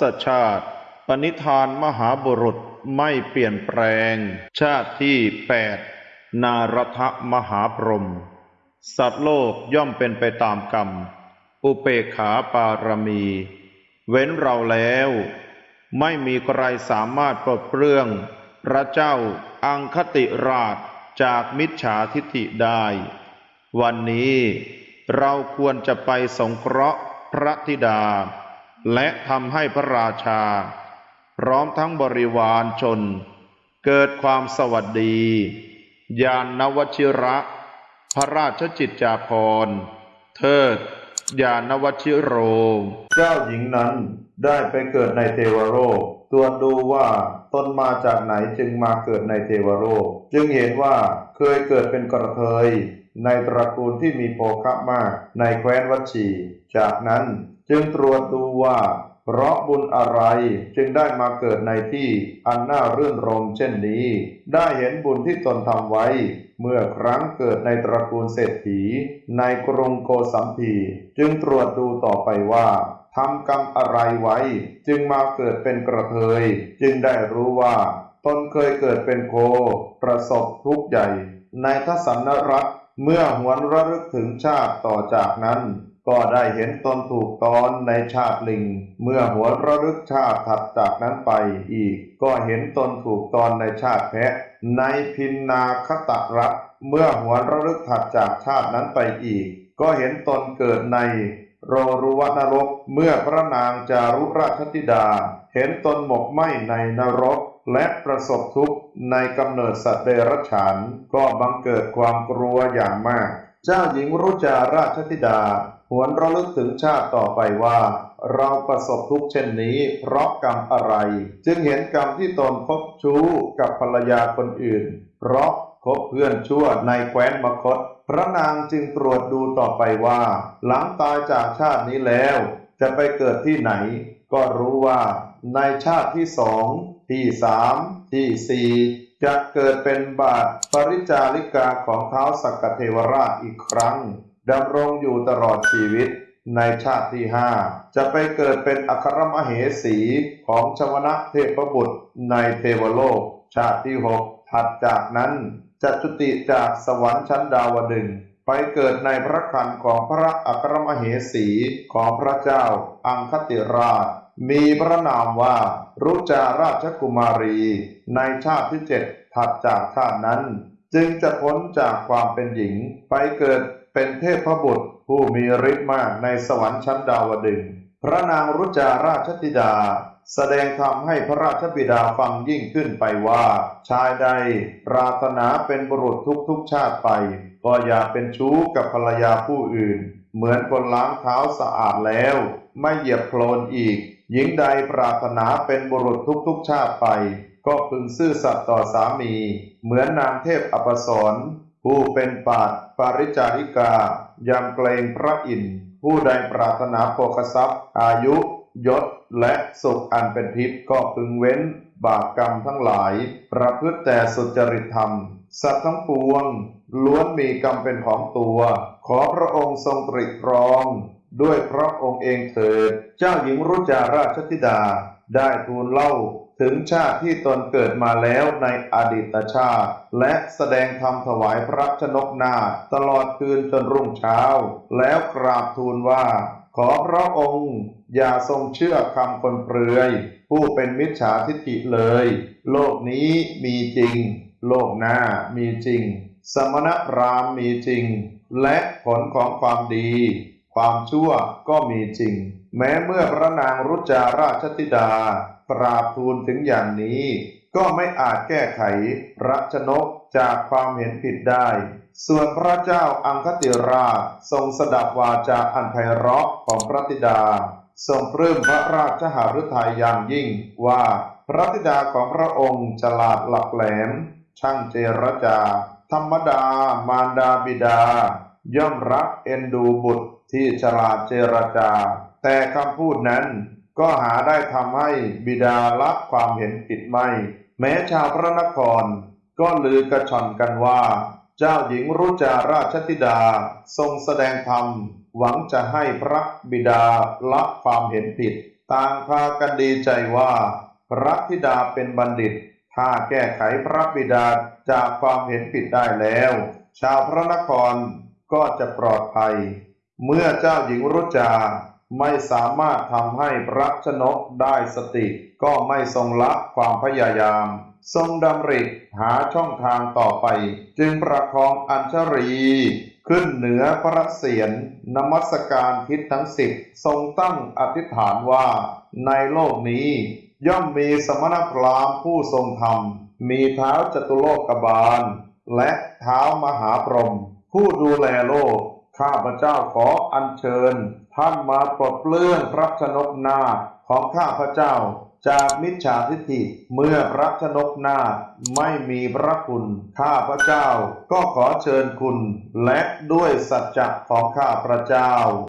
ศชาติ ปณิธานมหาบุรุษไม่เปลี่ยนแปลง ชาติที่แปดนารทมหาพรหมสัตว์โลกย่อมเป็นไปตามกรรม อุเปขาปารมี เว้นเราแล้ว ไม่มีใครสามารถปลดเปลื้อง พระเจ้าอังคติราชจากมิจฉาทิฐิได้ วันนี้เราควรจะไปสงเคราะห์พระธิดา และทำให้พระราชา พร้อมทั้งบริวารชน เกิดความสวัสดี ยานนวชิระ พระราชจิตจาภรณ์เทิดยานวชิโร เจ้าหญิงนั้นได้ไปเกิดในเทวโลกตรวจดูว่าตนมาจากไหนจึงมาเกิดในเทวโลกจึงเห็นว่าเคยเกิดเป็นกระเทยในตระกูลที่มีโภคะมากในแคว้นวัชชีจากนั้น จึงตรวจดูว่า เพราะบุญอะไรจึงได้มาเกิดในที่อันน่ารื่นรมเช่นนี้ ได้เห็นบุญที่ตนทำไว้ เมื่อครั้งเกิดในตระกูลเศรษฐี ในกรุงโกสัมพีจึงตรวจดูต่อไปว่าทำกรรมอะไรไว้ จึงมาเกิดเป็นกระเทย จึงได้รู้ว่า ตนเคยเกิดเป็นโค ประสบทุกข์ใหญ่ ในทศนรัฐเมื่อหวนระลึกถึงชาติต่อจากนั้น ก็ได้เห็นตนถูกตอนในชาติลิง เมื่อหัวระลึกชาติถัดจากนั้นไปอีก ก็เห็นตนถูกตอนในชาติแพะ ในพินนาคตรัฐเมื่อหัวระลึกถัดจากชาตินั้นไปอีก ก็เห็นตนเกิดในโรรุวนรก เมื่อพระนางจารุราชธิดา เห็นตนหมกไหมในนรก และประสบทุกข์ในกำเนิดสัตว์เดรัจฉาน ก็บังเกิดความกลัวอย่างมาก เจ้าหญิงรุจาราชธิดา หวนระลึกถึงชาติต่อไปว่า เราประสบทุกเช่นนี้ เพราะกรรมอะไร จึงเห็นกรรมที่ตนคบชู้กับภรรยาคนอื่น เพราะคบเพื่อนชั่วในแคว้นมคต พระนางจึงตรวจดูต่อไปว่า หลังตายจากชาตินี้แล้ว จะไปเกิดที่ไหน ก็รู้ว่าในชาติที่สองที่สามที่สี่จะเกิดเป็นบาทปริจาริกาของเท้าสักกเทวราชอีกครั้ง ดำรงอยู่ตลอดชีวิตในชาติที่ห้าจะไปเกิดเป็นอัครมเหสีของชวนะเทพบุตรในเทวโลก ชาติที่หกถัดจากนั้นจะจุติจากสวรรค์ชั้นดาวดึงไปเกิดในพระคันของพระอัครมเหสีของพระเจ้า อังคติราช มีพระนามว่า รุจาราชกุมารี ในชาติที่เจ็ดถัดจากชาตินั้น จึงจะพ้นจากความเป็นหญิงไปเกิด เป็นเทพบุตรผู้มีฤทธิ์มากในสวรรค์ชั้นดาวดึง พระนางรุจาราชธิดา แสดงธรรมให้พระราชบิดาฟังยิ่งขึ้นไปว่า ชายใดปรารถนาเป็นบุรุษทุกๆชาติไป ก็อย่าเป็นชู้กับภรรยาผู้อื่น เหมือนคนล้างเท้าสะอาดแล้ว ไม่เหยียบโคลนอีก หญิงใดปรารถนาเป็นบุรุษทุกๆชาติไป ก็พึงซื่อสัตย์ต่อสามี เหมือนนางเทพอปสร ผู้เป็นปาดปาริจาริกายำเกรงพระอินทร์ผู้ใดปรารถนาโภคทรัพย์ อายุ ยศ และสุขอันเป็นทิพย์ก็พึงเว้นบาปกรรมทั้งหลาย ประพฤติแต่สุจริตธรรม สัตว์ทั้งปวง ล้วนมีกรรมเป็นของตัว ขอพระองค์ทรงตรีตรอง ด้วยพระองค์เองเถิด เจ้าหญิงรุจาราชธิดาได้ทูลเล่า ถึงชาติที่ตนเกิดมาแล้วในอดีตชาติ และแสดงธรรมถวายพระชนกนาตลอดคืนจนรุ่งเช้า แล้วกราบทูลว่า ขอพระองค์ อย่าทรงเชื่อคำคนเปลือย ผู้เป็นมิจฉาทิฏฐิเลย โลกนี้มีจริง โลกหน้ามีจริง สมณพราหมณ์มีจริง และผลของความดี ความชั่วก็มีจริง แม้เมื่อพระนางรุจาราชธิดา กราบทูลถึงอย่างนี้ ก็ไม่อาจแก้ไขพระชนกจากความเห็นผิดได้ ส่วนพระเจ้าอังคติราชทรงสดับวาจาอันไพเราะของพระธิดา ทรงปลื้มพระราชหฤทัยอย่างยิ่งว่าพระธิดาของพระองค์ฉลาดหลักแหลม ช่างเจรจา ธรรมดามารดาบิดา ย่อมรักเอ็นดูบุตรที่ฉลาดเจรจา แต่คำพูดนั้น ก็หาได้ทำให้บิดาละความเห็นผิดไม่ แม้ชาวพระนคร ก็ลือกระชอนกันว่า เจ้าหญิงรุจาราชธิดาทรงแสดงธรรม หวังจะให้พระบิดาละความเห็นผิด ต่างพากันดีใจว่า พระธิดาเป็นบัณฑิต ถ้าแก้ไขพระบิดาจากความเห็นผิดได้แล้ว ชาวพระนครก็จะปลอดภัย เมื่อเจ้าหญิงรุจา ไม่สามารถทำให้พระชนกได้สติ ก็ไม่ทรงละความพยายาม ทรงดำริหาช่องทางต่อไป จึงประคองอัญชรี ขึ้นเหนือพระเศียรนมัสการทิศทั้งสิบทรงตั้งอธิษฐานว่า ในโลกนี้ ย่อมมีสมณพราหมณ์ผู้ทรงธรรม มีเท้าจตุโลกบาล และเท้ามหาพรหมผู้ดูแลโลก ข้าพเจ้าขออัญเชิญ ท่านมาปลดเปลื้องพระชนกนาของข้าพเจ้า จากมิจฉาทิฏฐิเมื่อพระชนกนาไม่มีพระคุณ ข้าพเจ้าก็ขอเชิญคุณ และด้วยสัจจะของข้าพระเจ้า